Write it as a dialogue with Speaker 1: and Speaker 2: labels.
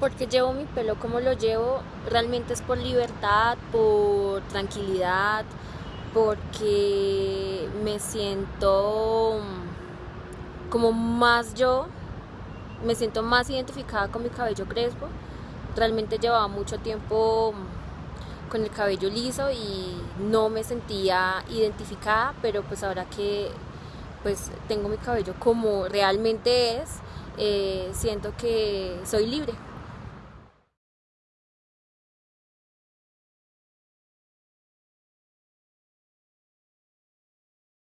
Speaker 1: porque llevo mi pelo como lo llevo, realmente es por libertad, por tranquilidad, porque me siento como más yo, me siento más identificada con mi cabello crespo. Realmente llevaba mucho tiempo con el cabello liso y no me sentía identificada, pero pues ahora que pues tengo mi cabello como realmente es, eh, siento que soy libre.